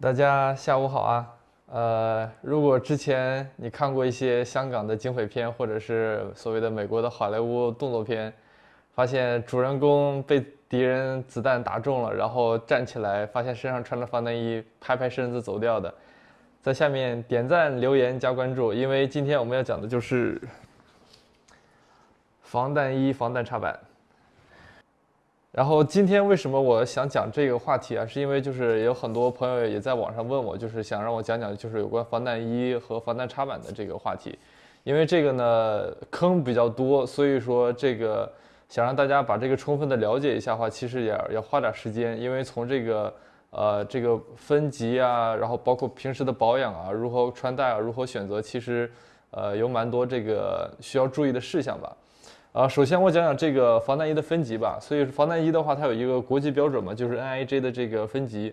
大家下午好啊，呃，如果之前你看过一些香港的警匪片，或者是所谓的美国的好莱坞动作片，发现主人公被敌人子弹打中了，然后站起来，发现身上穿着防弹衣，拍拍身子走掉的，在下面点赞、留言、加关注，因为今天我们要讲的就是防弹衣、防弹插板。然后今天为什么我想讲这个话题啊？是因为就是有很多朋友也在网上问我，就是想让我讲讲就是有关防弹衣和防弹插板的这个话题。因为这个呢坑比较多，所以说这个想让大家把这个充分的了解一下的话，其实也要花点时间。因为从这个呃这个分级啊，然后包括平时的保养啊，如何穿戴啊，如何选择，其实呃有蛮多这个需要注意的事项吧。啊，首先我讲讲这个防弹衣的分级吧。所以防弹衣的话，它有一个国际标准嘛，就是 NIJ 的这个分级。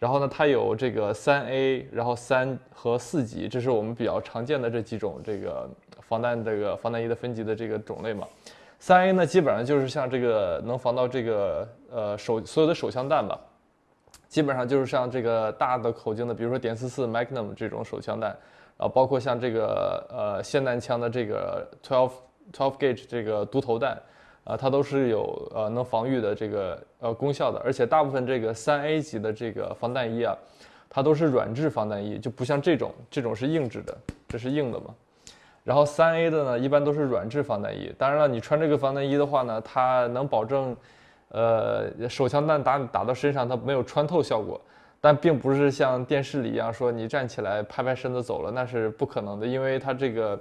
然后呢，它有这个三 A，然后三和四级，这是我们比较常见的这几种这个防弹这个防弹衣的分级的这个种类嘛。三 A 呢，基本上就是像这个能防到这个呃手所有的手枪弹吧，基本上就是像这个大的口径的，比如说点四四 Magnum 这种手枪弹，然后包括像这个呃霰弹枪的这个 twelve。Twelve gauge 这个独头弹，啊，它都是有呃能防御的这个呃功效的，而且大部分这个三 A 级的这个防弹衣啊，它都是软质防弹衣，就不像这种，这种是硬质的，这是硬的嘛。然后三 A 的呢，一般都是软质防弹衣。当然了，你穿这个防弹衣的话呢，它能保证，呃，手枪弹打打到身上它没有穿透效果，但并不是像电视里一样说你站起来拍拍身子走了，那是不可能的，因为它这个。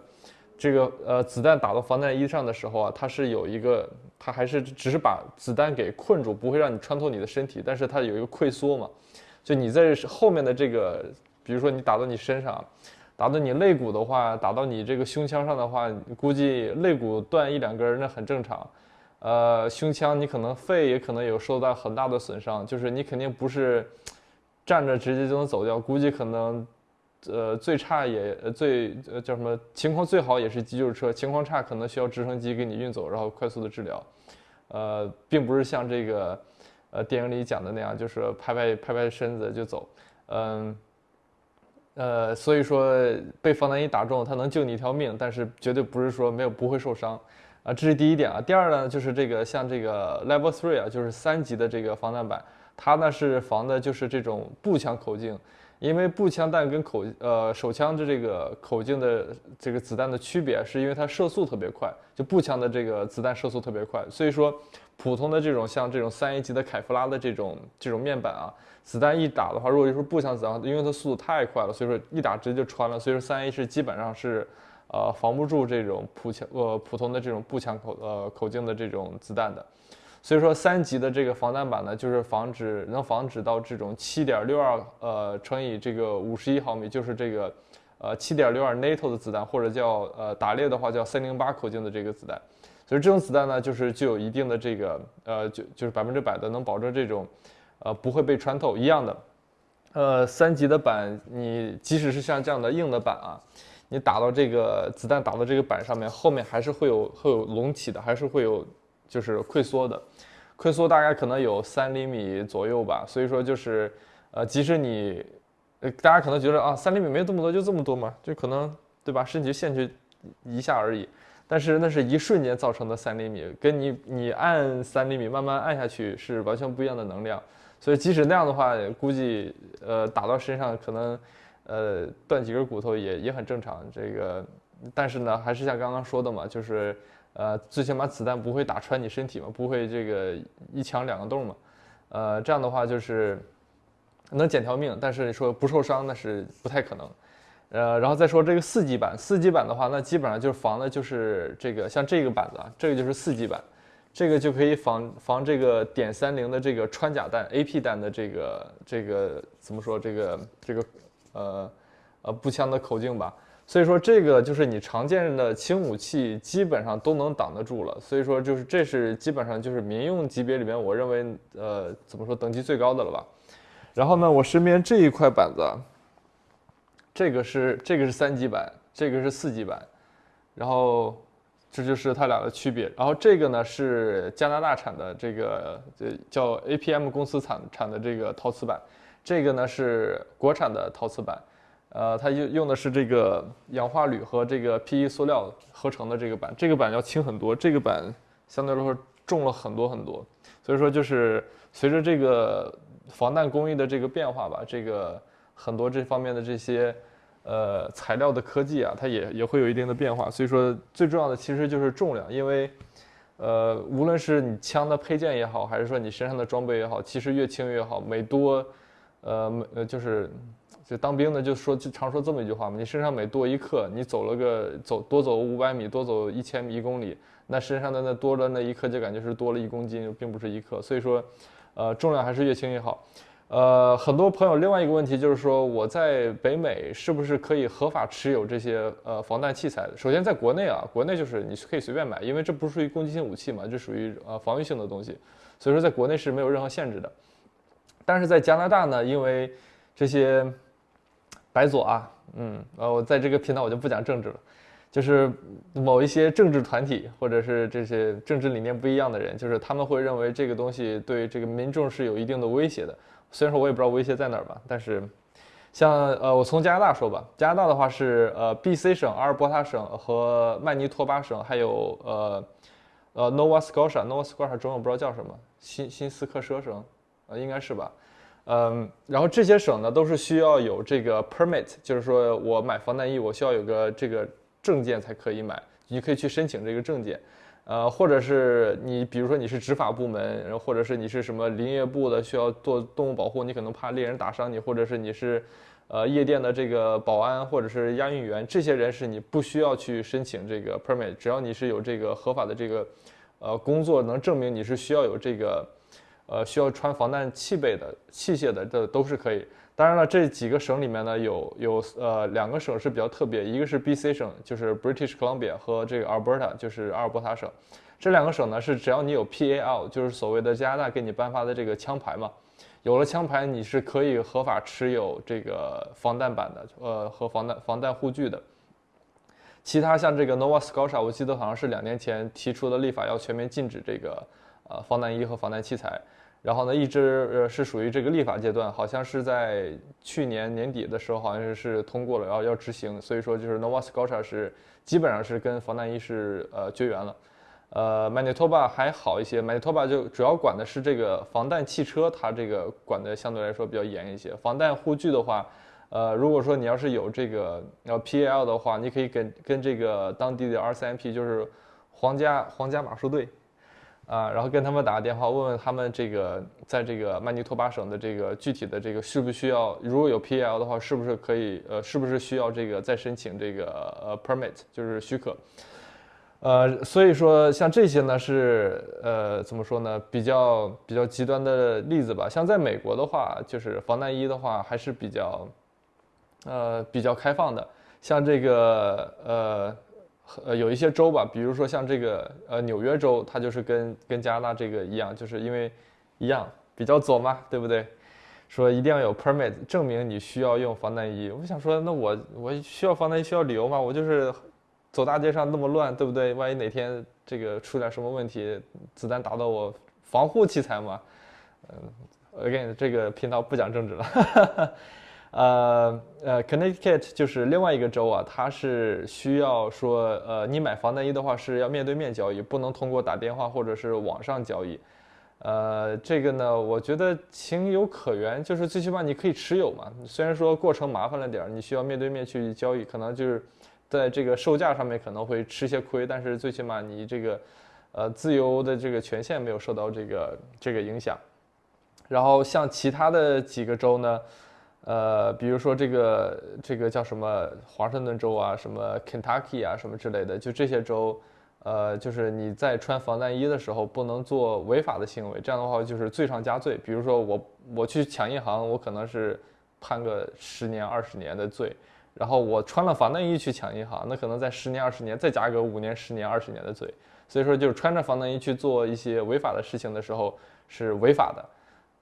这个呃，子弹打到防弹衣上的时候啊，它是有一个，它还是只是把子弹给困住，不会让你穿透你的身体，但是它有一个溃缩嘛，就你在后面的这个，比如说你打到你身上，打到你肋骨的话，打到你这个胸腔上的话，估计肋骨断一两根那很正常，呃，胸腔你可能肺也可能有受到很大的损伤，就是你肯定不是站着直接就能走掉，估计可能。呃，最差也最呃叫什么情况最好也是急救车，情况差可能需要直升机给你运走，然后快速的治疗。呃，并不是像这个呃电影里讲的那样，就是拍拍拍拍身子就走。嗯，呃，所以说被防弹衣打中，它能救你一条命，但是绝对不是说没有不会受伤啊。这是第一点啊。第二呢，就是这个像这个 Level Three 啊，就是三级的这个防弹板，它呢是防的就是这种步枪口径。因为步枪弹跟口呃手枪的这个口径的这个子弹的区别，是因为它射速特别快，就步枪的这个子弹射速特别快，所以说普通的这种像这种三 A 级的凯夫拉的这种这种面板啊，子弹一打的话，如果就是步枪子弹，因为它速度太快了，所以说一打直接就穿了，所以说三 A 是基本上是呃防不住这种普枪呃普通的这种步枪口呃口径的这种子弹的。所以说三级的这个防弹板呢，就是防止能防止到这种七点六二呃乘以这个五十一毫米，就是这个呃七点六二 NATO 的子弹，或者叫呃打猎的话叫三零八口径的这个子弹。所以这种子弹呢，就是具有一定的这个呃就就是百分之百的能保证这种呃不会被穿透一样的。呃三级的板，你即使是像这样的硬的板啊，你打到这个子弹打到这个板上面，后面还是会有会有隆起的，还是会有。就是溃缩的，溃缩大概可能有三厘米左右吧，所以说就是，呃，即使你，呃，大家可能觉得啊，三厘米没这么多，就这么多嘛，就可能对吧？身体陷去一下而已，但是那是一瞬间造成的三厘米，跟你你按三厘米慢慢按下去是完全不一样的能量，所以即使那样的话，估计呃打到身上可能，呃断几根骨头也也很正常。这个，但是呢，还是像刚刚说的嘛，就是。呃，最起码子弹不会打穿你身体嘛，不会这个一枪两个洞嘛，呃，这样的话就是能捡条命，但是说不受伤那是不太可能。呃，然后再说这个四级板，四级板的话，那基本上就是防的就是这个像这个板子啊，这个就是四级板，这个就可以防防这个点三零的这个穿甲弹、AP 弹的这个这个怎么说这个这个呃呃步枪的口径吧。所以说这个就是你常见的轻武器，基本上都能挡得住了。所以说就是这是基本上就是民用级别里面，我认为呃怎么说等级最高的了吧。然后呢，我身边这一块板子，这个是这个是三级板，这个是四级板，然后这就是它俩的区别。然后这个呢是加拿大产的这个呃叫 APM 公司产产的这个陶瓷板，这个呢是国产的陶瓷板，呃，它用用的是这个氧化铝和这个 PE 塑料合成的这个板，这个板要轻很多，这个板相对来说重了很多很多，所以说就是随着这个防弹工艺的这个变化吧，这个很多这方面的这些呃材料的科技啊，它也也会有一定的变化，所以说最重要的其实就是重量，因为。呃，无论是你枪的配件也好，还是说你身上的装备也好，其实越轻越好。每多，呃，每呃就是，就当兵的就说就常说这么一句话嘛，你身上每多一克，你走了个走多走五百米，多走一千米一公里，那身上的那多了那一克就感觉是多了一公斤，并不是一克。所以说，呃，重量还是越轻越好。呃，很多朋友另外一个问题就是说，我在北美是不是可以合法持有这些呃防弹器材？首先，在国内啊，国内就是你可以随便买，因为这不属于攻击性武器嘛，这属于呃防御性的东西，所以说在国内是没有任何限制的。但是在加拿大呢，因为这些白左啊，嗯，呃，我在这个频道我就不讲政治了，就是某一些政治团体或者是这些政治理念不一样的人，就是他们会认为这个东西对这个民众是有一定的威胁的。虽然说我也不知道威胁在哪儿吧，但是，像呃，我从加拿大说吧，加拿大的话是呃，B.C 省、阿尔伯塔省和曼尼托巴省，还有呃，呃，Nova Scotia，Nova Scotia 中文不知道叫什么，新新斯科舍省，呃，应该是吧，嗯，然后这些省呢都是需要有这个 permit，就是说我买防弹衣我需要有个这个证件才可以买，你可以去申请这个证件。呃，或者是你，比如说你是执法部门，然后或者是你是什么林业部的，需要做动物保护，你可能怕猎人打伤你，或者是你是，呃，夜店的这个保安或者是押运员，这些人是你不需要去申请这个 permit，只要你是有这个合法的这个，呃，工作能证明你是需要有这个，呃，需要穿防弹器备的器械的，这都是可以。当然了，这几个省里面呢，有有呃两个省是比较特别，一个是 B.C 省，就是 British Columbia 和这个 Alberta，就是阿尔伯塔省。这两个省呢是只要你有 P.A.L，就是所谓的加拿大给你颁发的这个枪牌嘛，有了枪牌你是可以合法持有这个防弹板的，呃和防弹防弹护具的。其他像这个 Nova Scotia，我记得好像是两年前提出的立法要全面禁止这个呃防弹衣和防弹器材。然后呢，一直呃是属于这个立法阶段，好像是在去年年底的时候，好像是是通过了，然后要执行。所以说，就是 Nova Scotia 是基本上是跟防弹衣是呃绝缘了。呃，Manitoba 还好一些，Manitoba 就主要管的是这个防弹汽车，它这个管的相对来说比较严一些。防弹护具的话，呃，如果说你要是有这个要 PAL 的话，你可以跟跟这个当地的 RCMP，就是皇家皇家马术队。啊，然后跟他们打个电话，问问他们这个在这个曼尼托巴省的这个具体的这个需不需要，如果有 PL 的话，是不是可以呃，是不是需要这个再申请这个呃 permit，就是许可。呃，所以说像这些呢是呃怎么说呢，比较比较极端的例子吧。像在美国的话，就是防弹衣的话还是比较呃比较开放的，像这个呃。呃，有一些州吧，比如说像这个呃纽约州，它就是跟跟加拿大这个一样，就是因为一样比较左嘛，对不对？说一定要有 permit 证明你需要用防弹衣。我想说，那我我需要防弹衣需要理由吗？我就是走大街上那么乱，对不对？万一哪天这个出点什么问题，子弹打到我，防护器材嘛。嗯，again 这个频道不讲政治了。呃呃，Connecticut 就是另外一个州啊，它是需要说，呃，你买防弹衣的话是要面对面交易，不能通过打电话或者是网上交易。呃，这个呢，我觉得情有可原，就是最起码你可以持有嘛。虽然说过程麻烦了点儿，你需要面对面去交易，可能就是在这个售价上面可能会吃些亏，但是最起码你这个呃自由的这个权限没有受到这个这个影响。然后像其他的几个州呢？呃，比如说这个这个叫什么华盛顿州啊，什么 Kentucky 啊，什么之类的，就这些州，呃，就是你在穿防弹衣的时候不能做违法的行为，这样的话就是罪上加罪。比如说我我去抢银行，我可能是判个十年二十年的罪，然后我穿了防弹衣去抢银行，那可能在十年二十年再加个五年十年二十年的罪。所以说，就是穿着防弹衣去做一些违法的事情的时候是违法的，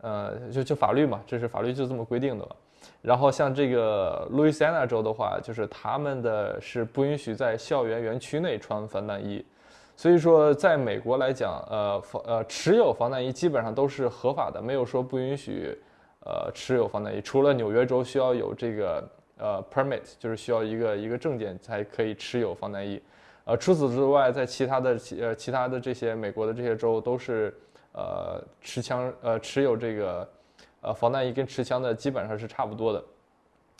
呃，就就法律嘛，这是法律就这么规定的了。然后像这个路易斯安那州的话，就是他们的是不允许在校园园区内穿防弹衣，所以说在美国来讲，呃防呃持有防弹衣基本上都是合法的，没有说不允许，呃持有防弹衣。除了纽约州需要有这个呃 permit，就是需要一个一个证件才可以持有防弹衣。呃，除此之外，在其他的其呃其他的这些美国的这些州都是呃持枪呃持有这个呃防弹衣跟持枪的基本上是差不多的。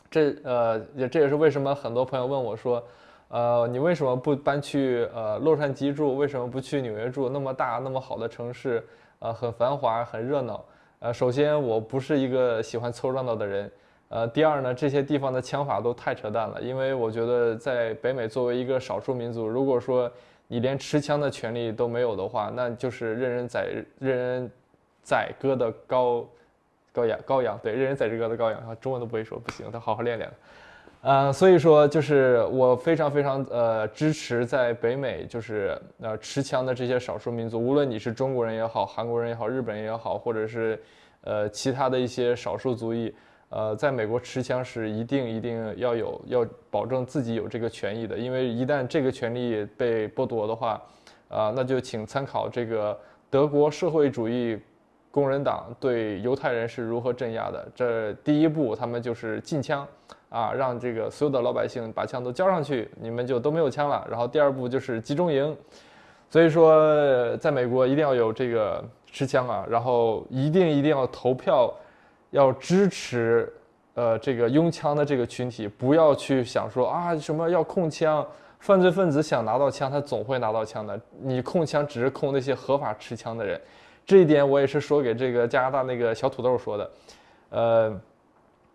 这呃也这也是为什么很多朋友问我说，呃你为什么不搬去呃洛杉矶住？为什么不去纽约住？那么大那么好的城市，呃很繁华很热闹。呃首先我不是一个喜欢凑热闹的人。呃，第二呢，这些地方的枪法都太扯淡了，因为我觉得在北美作为一个少数民族，如果说你连持枪的权利都没有的话，那就是任人宰任人宰割的羔羔羊羔羊，对，任人宰割的羔羊啊，中文都不会说，不行，得好好练练。呃，所以说就是我非常非常呃支持在北美就是呃持枪的这些少数民族，无论你是中国人也好，韩国人也好，日本人也好，或者是呃其他的一些少数族裔。呃，在美国持枪是一定一定要有，要保证自己有这个权益的，因为一旦这个权利被剥夺的话，啊，那就请参考这个德国社会主义工人党对犹太人是如何镇压的。这第一步，他们就是禁枪，啊，让这个所有的老百姓把枪都交上去，你们就都没有枪了。然后第二步就是集中营，所以说在美国一定要有这个持枪啊，然后一定一定要投票。要支持，呃，这个拥枪的这个群体，不要去想说啊什么要控枪，犯罪分子想拿到枪，他总会拿到枪的。你控枪只是控那些合法持枪的人，这一点我也是说给这个加拿大那个小土豆说的，呃，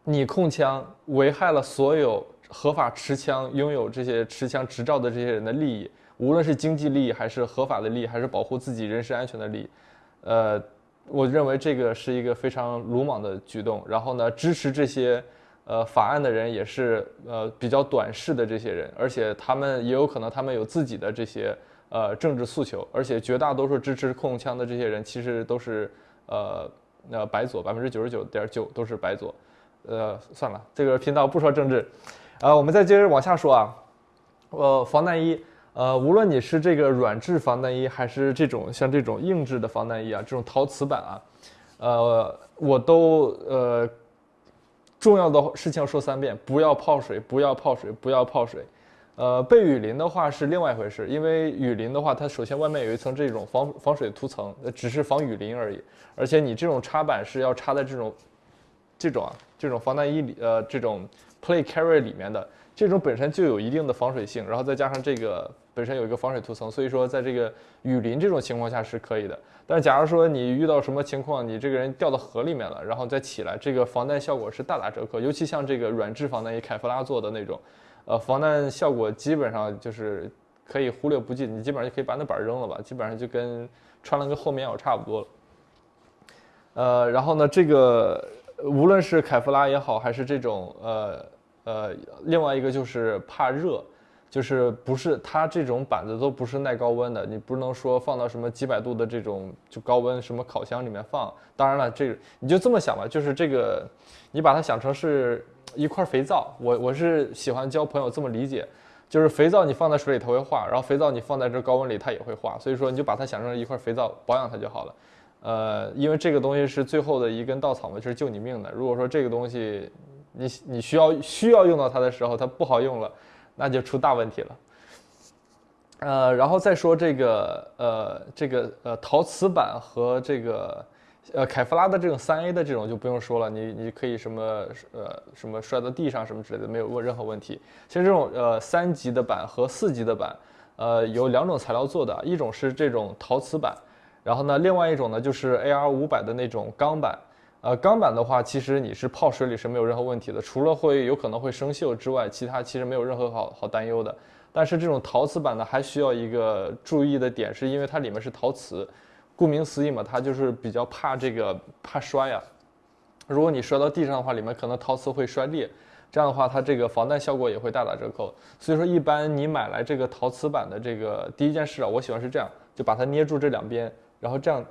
你控枪危害了所有合法持枪、拥有这些持枪执照的这些人的利益，无论是经济利益还是合法的利益，还是保护自己人身安全的利益，呃。我认为这个是一个非常鲁莽的举动。然后呢，支持这些呃法案的人也是呃比较短视的这些人，而且他们也有可能他们有自己的这些呃政治诉求。而且绝大多数支持控枪的这些人其实都是呃呃白左，百分之九十九点九都是白左。呃，算了，这个频道不说政治。呃，我们再接着往下说啊，呃，防弹衣。呃，无论你是这个软质防弹衣，还是这种像这种硬质的防弹衣啊，这种陶瓷版啊，呃，我都呃，重要的事情要说三遍：不要泡水，不要泡水，不要泡水。呃，被雨淋的话是另外一回事，因为雨淋的话，它首先外面有一层这种防防水涂层，只是防雨淋而已。而且你这种插板是要插在这种这种啊这种防弹衣里，呃，这种 play carry 里面的，这种本身就有一定的防水性，然后再加上这个。本身有一个防水涂层，所以说在这个雨淋这种情况下是可以的。但假如说你遇到什么情况，你这个人掉到河里面了，然后再起来，这个防弹效果是大打折扣。尤其像这个软质防弹衣，凯夫拉做的那种，呃，防弹效果基本上就是可以忽略不计，你基本上就可以把那板扔了吧，基本上就跟穿了个厚棉袄差不多了。呃，然后呢，这个无论是凯夫拉也好，还是这种呃呃，另外一个就是怕热。就是不是它这种板子都不是耐高温的，你不能说放到什么几百度的这种就高温什么烤箱里面放。当然了，这你就这么想吧，就是这个，你把它想成是一块肥皂。我我是喜欢教朋友这么理解，就是肥皂你放在水里它会化，然后肥皂你放在这高温里它也会化，所以说你就把它想成一块肥皂，保养它就好了。呃，因为这个东西是最后的一根稻草嘛，就是救你命的。如果说这个东西你你需要需要用到它的时候，它不好用了。那就出大问题了，呃，然后再说这个，呃，这个呃陶瓷板和这个，呃凯夫拉的这种三 A 的这种就不用说了，你你可以什么呃什么摔到地上什么之类的没有问任何问题。其实这种呃三级的板和四级的板，呃有两种材料做的，一种是这种陶瓷板，然后呢另外一种呢就是 AR 五百的那种钢板。呃，钢板的话，其实你是泡水里是没有任何问题的，除了会有可能会生锈之外，其他其实没有任何好好担忧的。但是这种陶瓷板呢，还需要一个注意的点，是因为它里面是陶瓷，顾名思义嘛，它就是比较怕这个怕摔啊。如果你摔到地上的话，里面可能陶瓷会摔裂，这样的话它这个防弹效果也会大打折扣。所以说，一般你买来这个陶瓷板的这个第一件事啊，我喜欢是这样，就把它捏住这两边，然后这样。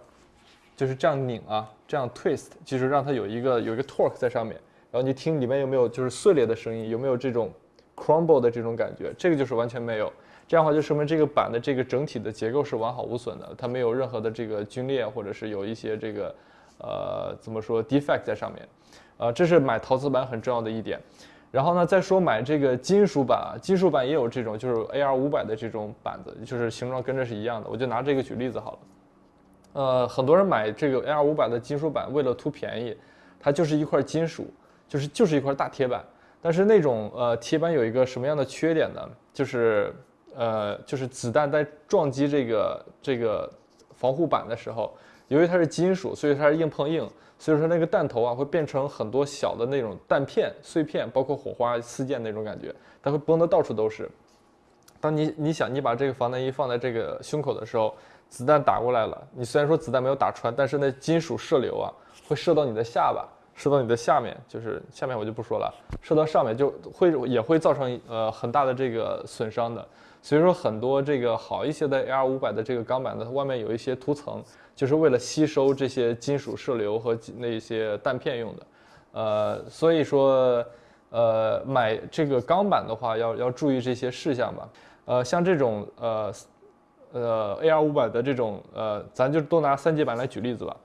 就是这样拧啊，这样 twist，就是让它有一个有一个 torque 在上面，然后你听里面有没有就是碎裂的声音，有没有这种 crumble 的这种感觉？这个就是完全没有，这样的话就说明这个板的这个整体的结构是完好无损的，它没有任何的这个龟裂或者是有一些这个呃怎么说 defect 在上面，呃，这是买陶瓷板很重要的一点。然后呢，再说买这个金属板啊，金属板也有这种就是 AR 五百的这种板子，就是形状跟这是一样的。我就拿这个举例子好了。呃，很多人买这个 AR 五百的金属板，为了图便宜，它就是一块金属，就是就是一块大铁板。但是那种呃铁板有一个什么样的缺点呢？就是呃就是子弹在撞击这个这个防护板的时候，由于它是金属，所以它是硬碰硬。所以说那个弹头啊会变成很多小的那种弹片碎片，包括火花四溅那种感觉，它会崩得到处都是。当你你想你把这个防弹衣放在这个胸口的时候，子弹打过来了，你虽然说子弹没有打穿，但是那金属射流啊会射到你的下巴，射到你的下面，就是下面我就不说了，射到上面就会也会造成呃很大的这个损伤的。所以说很多这个好一些的 AR 五百的这个钢板呢，它外面有一些涂层。就是为了吸收这些金属射流和那些弹片用的，呃，所以说，呃，买这个钢板的话，要要注意这些事项吧。呃，像这种呃呃 AR 五百的这种呃，咱就都拿三级板来举例子吧。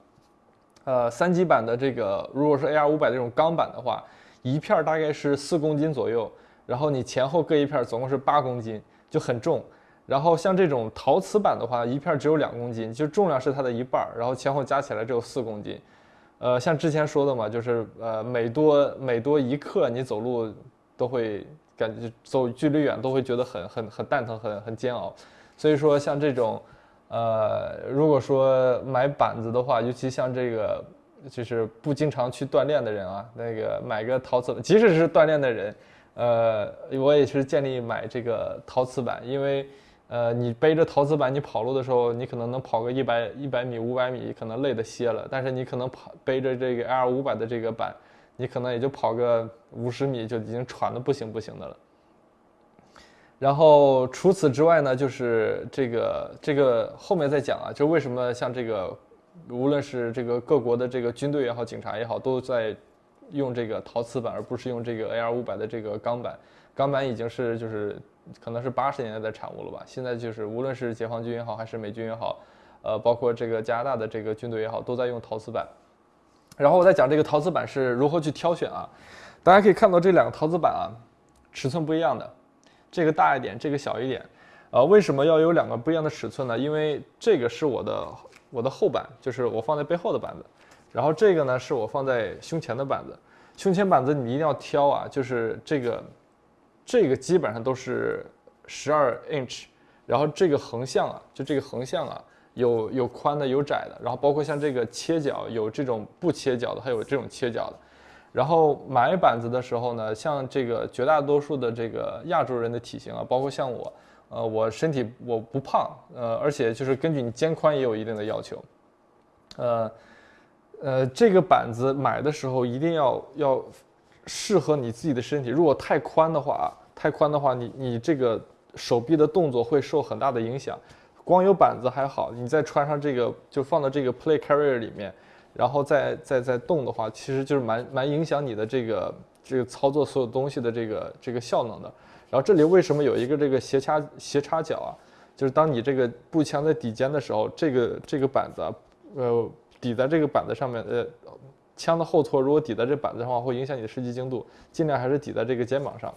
呃，三级板的这个，如果是 AR 五百这种钢板的话，一片大概是四公斤左右，然后你前后各一片，总共是八公斤，就很重。然后像这种陶瓷板的话，一片只有两公斤，就重量是它的一半儿，然后前后加起来只有四公斤。呃，像之前说的嘛，就是呃每多每多一克，你走路都会感觉走距离远都会觉得很很很蛋疼，很很煎熬。所以说像这种，呃，如果说买板子的话，尤其像这个就是不经常去锻炼的人啊，那个买个陶瓷，即使是锻炼的人，呃，我也是建议买这个陶瓷板，因为。呃，你背着陶瓷板，你跑路的时候，你可能能跑个一百一百米、五百米，可能累得歇了。但是你可能跑背着这个 L 五百的这个板，你可能也就跑个五十米，就已经喘的不行不行的了。然后除此之外呢，就是这个这个后面再讲啊，就为什么像这个，无论是这个各国的这个军队也好，警察也好，都在用这个陶瓷板，而不是用这个 AR 五百的这个钢板。钢板已经是就是。可能是八十年代的产物了吧？现在就是无论是解放军也好，还是美军也好，呃，包括这个加拿大的这个军队也好，都在用陶瓷板。然后我再讲这个陶瓷板是如何去挑选啊？大家可以看到这两个陶瓷板啊，尺寸不一样的，这个大一点，这个小一点。呃，为什么要有两个不一样的尺寸呢？因为这个是我的我的后板，就是我放在背后的板子，然后这个呢是我放在胸前的板子。胸前板子你一定要挑啊，就是这个。这个基本上都是十二 inch，然后这个横向啊，就这个横向啊，有有宽的，有窄的，然后包括像这个切角，有这种不切角的，还有这种切角的。然后买板子的时候呢，像这个绝大多数的这个亚洲人的体型啊，包括像我，呃，我身体我不胖，呃，而且就是根据你肩宽也有一定的要求，呃，呃，这个板子买的时候一定要要适合你自己的身体，如果太宽的话。太宽的话，你你这个手臂的动作会受很大的影响。光有板子还好，你再穿上这个，就放到这个 play carrier 里面，然后再再再动的话，其实就是蛮蛮影响你的这个这个操作所有东西的这个这个效能的。然后这里为什么有一个这个斜插斜插角啊？就是当你这个步枪在底肩的时候，这个这个板子，呃，抵在这个板子上面，呃，枪的后托如果抵在这板子上的话，会影响你的射击精度，尽量还是抵在这个肩膀上。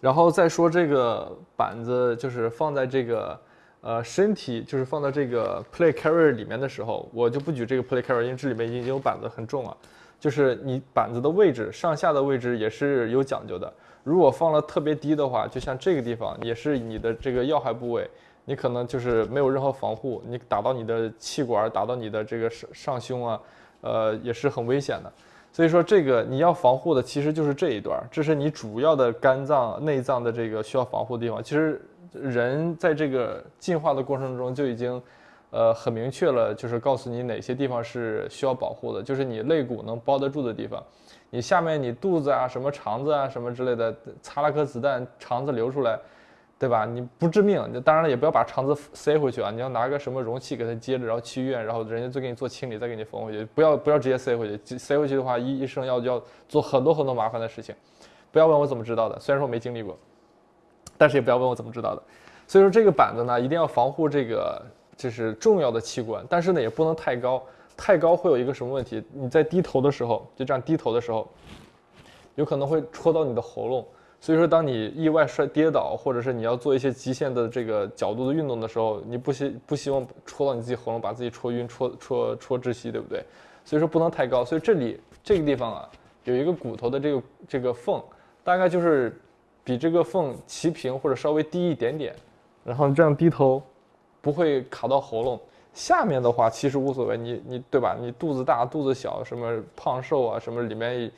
然后再说这个板子，就是放在这个，呃，身体就是放在这个 play carry 里面的时候，我就不举这个 play carry，因为这里面已经有板子很重了。就是你板子的位置，上下的位置也是有讲究的。如果放了特别低的话，就像这个地方，也是你的这个要害部位，你可能就是没有任何防护，你打到你的气管，打到你的这个上上胸啊，呃，也是很危险的。所以说，这个你要防护的其实就是这一段，这是你主要的肝脏、内脏的这个需要防护的地方。其实人在这个进化的过程中就已经，呃，很明确了，就是告诉你哪些地方是需要保护的，就是你肋骨能包得住的地方，你下面你肚子啊、什么肠子啊、什么之类的，擦了颗子弹，肠子流出来。对吧？你不致命，你当然了，也不要把肠子塞回去啊！你要拿个什么容器给它接着，然后去医院，然后人家再给你做清理，再给你缝回去。不要不要直接塞回去，塞回去的话，医医生要要做很多很多麻烦的事情。不要问我怎么知道的，虽然说我没经历过，但是也不要问我怎么知道的。所以说这个板子呢，一定要防护这个就是重要的器官，但是呢也不能太高，太高会有一个什么问题？你在低头的时候，就这样低头的时候，有可能会戳到你的喉咙。所以说，当你意外摔跌倒，或者是你要做一些极限的这个角度的运动的时候，你不希不希望戳到你自己喉咙，把自己戳晕、戳戳戳窒息，对不对？所以说不能太高。所以这里这个地方啊，有一个骨头的这个这个缝，大概就是比这个缝齐平或者稍微低一点点，然后你这样低头，不会卡到喉咙。下面的话其实无所谓，你你对吧？你肚子大肚子小，什么胖瘦啊，什么里面。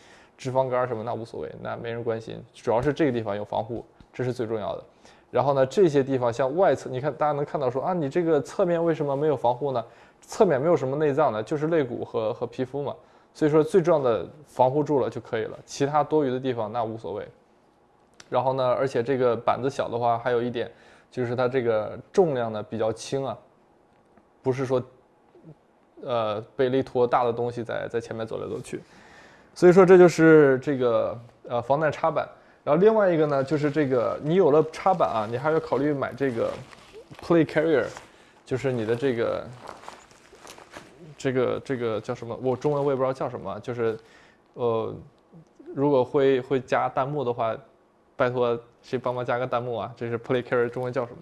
脂肪肝什么那无所谓，那没人关心，主要是这个地方有防护，这是最重要的。然后呢，这些地方像外侧，你看大家能看到说啊，你这个侧面为什么没有防护呢？侧面没有什么内脏的，就是肋骨和和皮肤嘛。所以说最重要的防护住了就可以了，其他多余的地方那无所谓。然后呢，而且这个板子小的话，还有一点就是它这个重量呢比较轻啊，不是说呃背了一坨大的东西在在前面走来走去。所以说这就是这个呃防弹插板，然后另外一个呢就是这个你有了插板啊，你还要考虑买这个 play carrier，就是你的这个这个这个叫什么？我中文我也不知道叫什么，就是呃如果会会加弹幕的话，拜托谁帮忙加个弹幕啊？这是 play carrier 中文叫什么？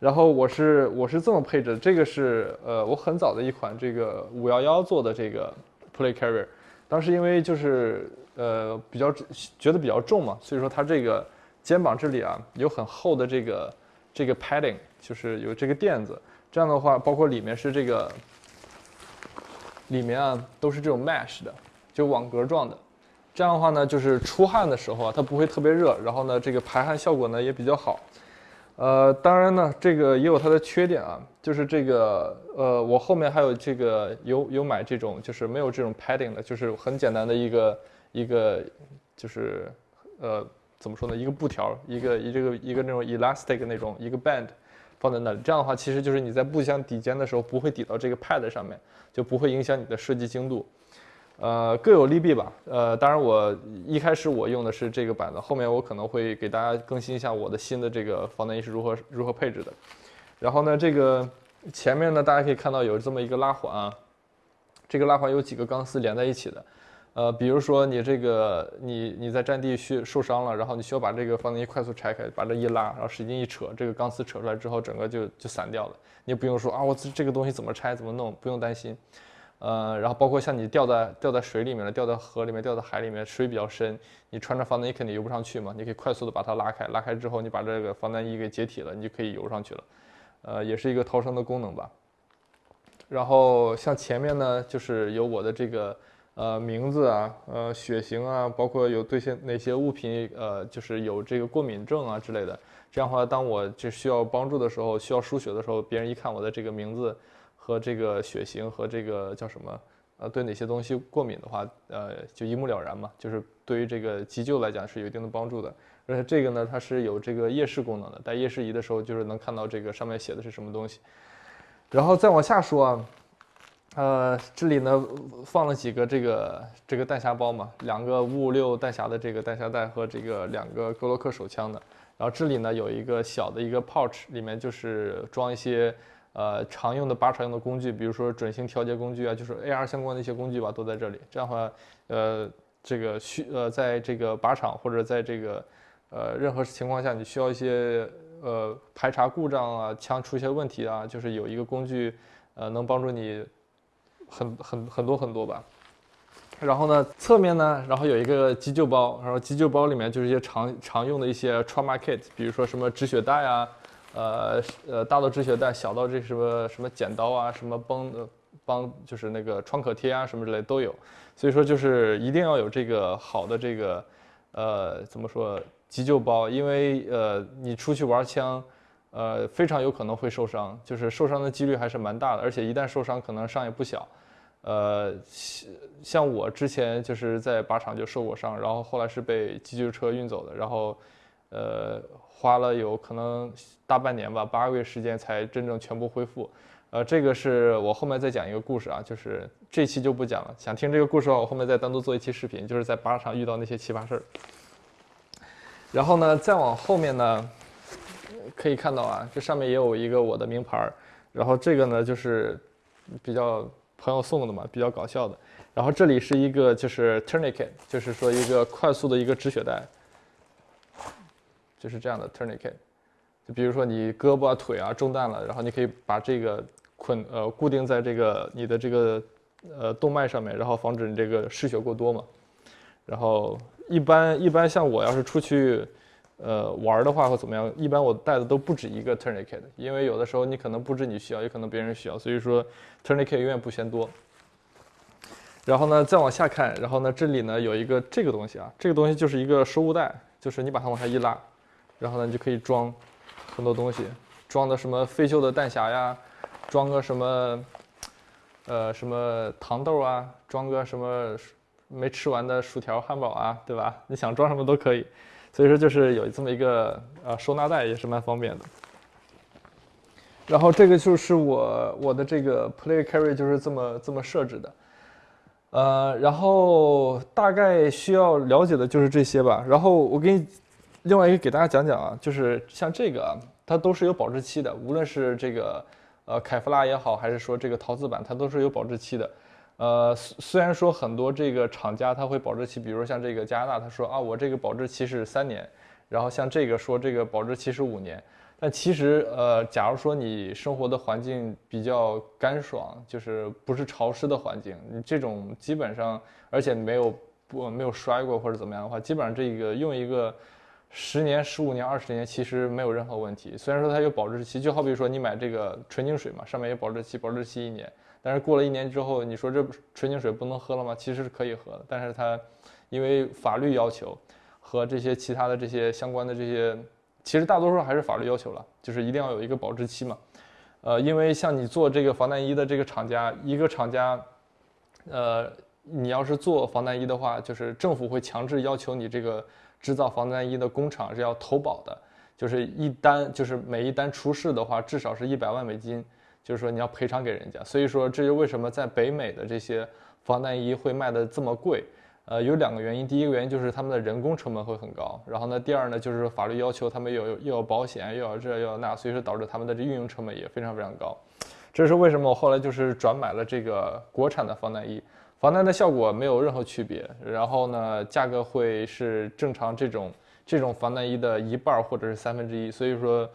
然后我是我是这么配置，这个是呃我很早的一款这个五幺幺做的这个 play carrier。当时因为就是呃比较觉得比较重嘛，所以说它这个肩膀这里啊有很厚的这个这个 padding，就是有这个垫子。这样的话，包括里面是这个里面啊都是这种 mesh 的，就网格状的。这样的话呢，就是出汗的时候啊，它不会特别热，然后呢这个排汗效果呢也比较好。呃，当然呢，这个也有它的缺点啊，就是这个，呃，我后面还有这个有有买这种，就是没有这种 padding 的，就是很简单的一个一个，就是呃，怎么说呢，一个布条，一个一这个一个那种 elastic 那种一个 band 放在那里，这样的话，其实就是你在布箱抵肩的时候不会抵到这个 pad 上面，就不会影响你的设计精度。呃，各有利弊吧。呃，当然我一开始我用的是这个板子，后面我可能会给大家更新一下我的新的这个防弹衣是如何如何配置的。然后呢，这个前面呢，大家可以看到有这么一个拉环啊，这个拉环有几个钢丝连在一起的。呃，比如说你这个你你在战地需受伤了，然后你需要把这个防弹衣快速拆开，把这一拉，然后使劲一扯，这个钢丝扯出来之后，整个就就散掉了。你不用说啊，我这这个东西怎么拆怎么弄，不用担心。呃，然后包括像你掉在掉在水里面了，掉在河里面，掉在海里面，水比较深，你穿着防弹衣肯定游不上去嘛，你可以快速的把它拉开，拉开之后你把这个防弹衣给解体了，你就可以游上去了，呃，也是一个逃生的功能吧。然后像前面呢，就是有我的这个呃名字啊，呃血型啊，包括有对些哪些物品呃就是有这个过敏症啊之类的，这样的话，当我就需要帮助的时候，需要输血的时候，别人一看我的这个名字。和这个血型和这个叫什么？呃，对哪些东西过敏的话，呃，就一目了然嘛。就是对于这个急救来讲是有一定的帮助的。而且这个呢，它是有这个夜视功能的，带夜视仪的时候就是能看到这个上面写的是什么东西。然后再往下说啊，呃，这里呢放了几个这个这个弹匣包嘛，两个五五六弹匣的这个弹匣袋和这个两个格洛克手枪的。然后这里呢有一个小的一个 pouch，里面就是装一些。呃，常用的靶场用的工具，比如说准星调节工具啊，就是 AR 相关的一些工具吧，都在这里。这样的话，呃，这个需呃，在这个靶场或者在这个呃任何情况下，你需要一些呃排查故障啊，枪出一些问题啊，就是有一个工具，呃，能帮助你很很很多很多吧。然后呢，侧面呢，然后有一个急救包，然后急救包里面就是一些常常用的一些 trauma kit，比如说什么止血带啊。呃呃，大到止血带，小到这什么什么剪刀啊，什么绷的帮，就是那个创可贴啊，什么之类都有。所以说就是一定要有这个好的这个呃怎么说急救包，因为呃你出去玩枪，呃非常有可能会受伤，就是受伤的几率还是蛮大的，而且一旦受伤可能伤也不小。呃像我之前就是在靶场就受过伤，然后后来是被急救车运走的，然后呃。花了有可能大半年吧，八个月时间才真正全部恢复。呃，这个是我后面再讲一个故事啊，就是这期就不讲了。想听这个故事的话，我后面再单独做一期视频，就是在靶场遇到那些奇葩事儿。然后呢，再往后面呢，可以看到啊，这上面也有一个我的名牌儿。然后这个呢，就是比较朋友送的嘛，比较搞笑的。然后这里是一个就是 tourniquet，就是说一个快速的一个止血带，就是这样的 tourniquet。就比如说你胳膊啊、腿啊中弹了，然后你可以把这个捆呃固定在这个你的这个呃动脉上面，然后防止你这个失血过多嘛。然后一般一般像我要是出去呃玩的话或怎么样，一般我带的都不止一个 tourniquet，因为有的时候你可能不止你需要，也可能别人需要，所以说 tourniquet 永远不嫌多。然后呢，再往下看，然后呢，这里呢有一个这个东西啊，这个东西就是一个收物袋，就是你把它往下一拉，然后呢，你就可以装很多东西，装的什么废旧的弹匣呀，装个什么，呃，什么糖豆啊，装个什么没吃完的薯条、汉堡啊，对吧？你想装什么都可以，所以说就是有这么一个呃收纳袋也是蛮方便的。然后这个就是我我的这个 play carry 就是这么这么设置的。呃，然后大概需要了解的就是这些吧。然后我给你另外一个给大家讲讲啊，就是像这个啊，它都是有保质期的，无论是这个呃凯夫拉也好，还是说这个陶瓷板，它都是有保质期的。呃，虽然说很多这个厂家它会保质期，比如像这个加拿大，他说啊，我这个保质期是三年，然后像这个说这个保质期是五年。但其实，呃，假如说你生活的环境比较干爽，就是不是潮湿的环境，你这种基本上，而且没有不没有摔过或者怎么样的话，基本上这个用一个十年、十五年、二十年，其实没有任何问题。虽然说它有保质期，就好比说你买这个纯净水嘛，上面有保质期，保质期一年，但是过了一年之后，你说这纯净水不能喝了吗？其实是可以喝的，但是它因为法律要求和这些其他的这些相关的这些。其实大多数还是法律要求了，就是一定要有一个保质期嘛，呃，因为像你做这个防弹衣的这个厂家，一个厂家，呃，你要是做防弹衣的话，就是政府会强制要求你这个制造防弹衣的工厂是要投保的，就是一单就是每一单出事的话，至少是一百万美金，就是说你要赔偿给人家。所以说，这就为什么在北美的这些防弹衣会卖的这么贵。呃，有两个原因，第一个原因就是他们的人工成本会很高，然后呢，第二呢就是法律要求他们有又要保险，又要这又要那，所以说导致他们的这运营成本也非常非常高。这是为什么我后来就是转买了这个国产的防弹衣，防弹的效果没有任何区别，然后呢，价格会是正常这种这种防弹衣的一半或者是三分之一，所以说，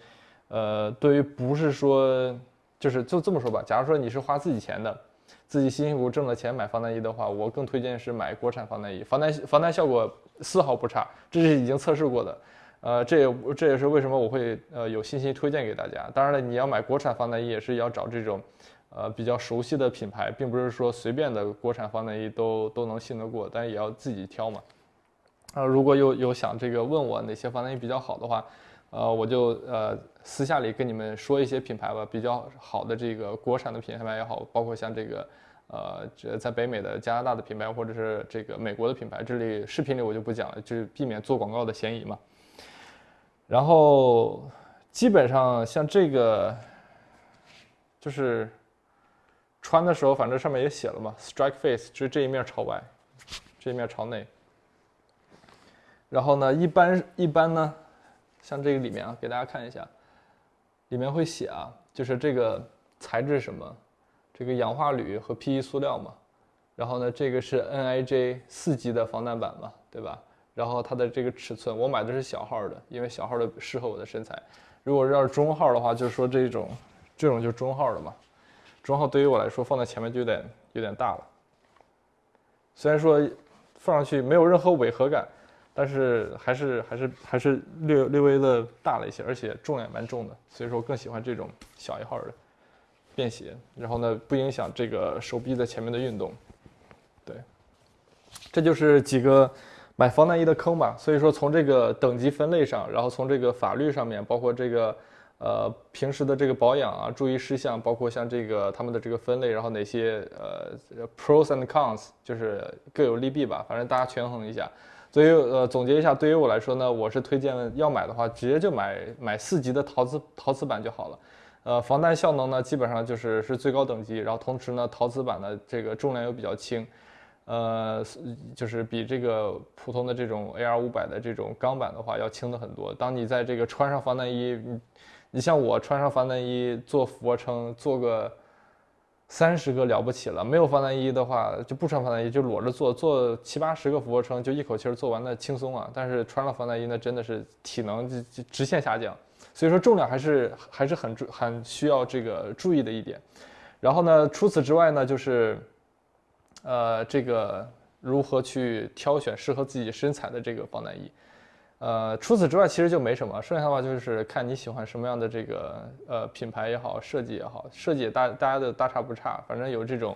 呃，对于不是说就是就这么说吧，假如说你是花自己钱的。自己辛辛苦苦挣的钱买防弹衣的话，我更推荐是买国产防弹衣，防弹防弹效果丝毫不差，这是已经测试过的。呃，这也这也是为什么我会呃有信心推荐给大家。当然了，你要买国产防弹衣也是要找这种呃比较熟悉的品牌，并不是说随便的国产防弹衣都都能信得过，但也要自己挑嘛。啊，如果有有想这个问我哪些防弹衣比较好的话，呃，我就呃私下里跟你们说一些品牌吧，比较好的这个国产的品牌也好，包括像这个。呃，这在北美的加拿大的品牌，或者是这个美国的品牌，这里视频里我就不讲了，就是避免做广告的嫌疑嘛。然后基本上像这个，就是穿的时候，反正上面也写了嘛，strike face，就是这一面朝外，这一面朝内。然后呢，一般一般呢，像这个里面啊，给大家看一下，里面会写啊，就是这个材质什么。这个氧化铝和 PE 塑料嘛，然后呢，这个是 NIJ 四级的防弹板嘛，对吧？然后它的这个尺寸，我买的是小号的，因为小号的适合我的身材。如果要是中号的话，就是说这种，这种就是中号的嘛。中号对于我来说放在前面就有点有点大了。虽然说放上去没有任何违和感，但是还是还是还是略略微的大了一些，而且重量也蛮重的，所以说我更喜欢这种小一号的。便携，然后呢，不影响这个手臂在前面的运动。对，这就是几个买防弹衣的坑吧。所以说，从这个等级分类上，然后从这个法律上面，包括这个呃平时的这个保养啊，注意事项，包括像这个他们的这个分类，然后哪些呃 pros and cons，就是各有利弊吧。反正大家权衡一下。所以呃总结一下，对于我来说呢，我是推荐要买的话，直接就买买四级的陶瓷陶瓷板就好了。呃，防弹效能呢，基本上就是是最高等级，然后同时呢，陶瓷板的这个重量又比较轻，呃，就是比这个普通的这种 AR 五百的这种钢板的话要轻的很多。当你在这个穿上防弹衣，你像我穿上防弹衣做俯卧撑做个三十个了不起了，没有防弹衣的话就不穿防弹衣就裸着做，做七八十个俯卧撑就一口气儿做完了轻松啊。但是穿了防弹衣那真的是体能就就直线下降，所以说重量还是还是很注很需要这个注意的一点。然后呢，除此之外呢，就是呃这个如何去挑选适合自己身材的这个防弹衣。呃，除此之外其实就没什么，剩下的话就是看你喜欢什么样的这个呃品牌也好，设计也好，设计大大家的大差不差，反正有这种，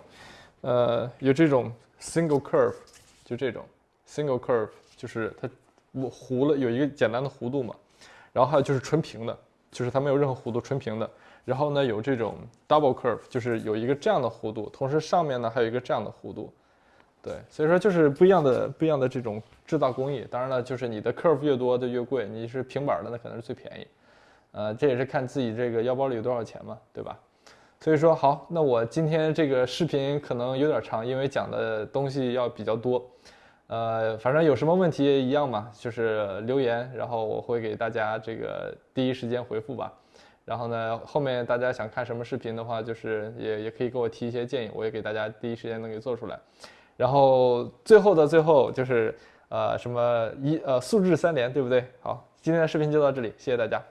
呃，有这种 single curve，就这种 single curve，就是它弧了有一个简单的弧度嘛，然后还有就是纯平的，就是它没有任何弧度，纯平的，然后呢有这种 double curve，就是有一个这样的弧度，同时上面呢还有一个这样的弧度。对，所以说就是不一样的不一样的这种制造工艺。当然了，就是你的 curve 越多的越贵，你是平板的那可能是最便宜。呃，这也是看自己这个腰包里有多少钱嘛，对吧？所以说好，那我今天这个视频可能有点长，因为讲的东西要比较多。呃，反正有什么问题一样嘛，就是留言，然后我会给大家这个第一时间回复吧。然后呢，后面大家想看什么视频的话，就是也也可以给我提一些建议，我也给大家第一时间能给做出来。然后最后的最后就是，呃，什么一呃素质三连，对不对？好，今天的视频就到这里，谢谢大家。